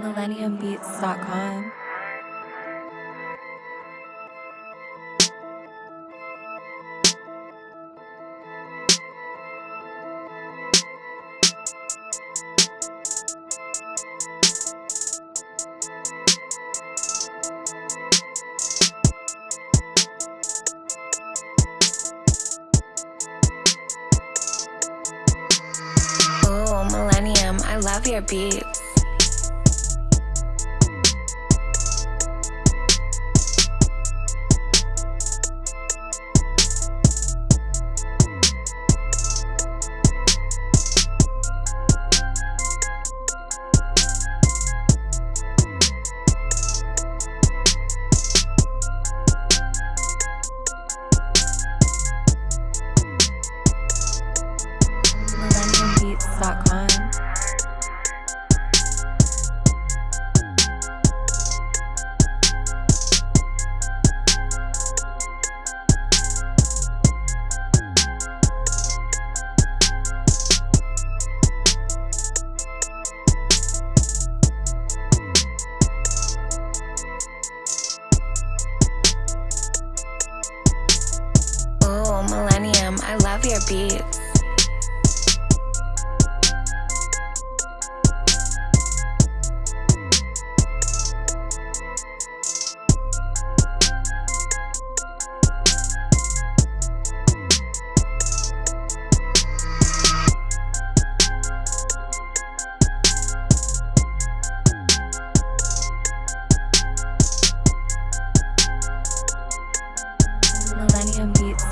millenniumbeats.com. Oh, Millennium, I love your beats. Oh, Millennium, I love your beats. millenniumbeats.com.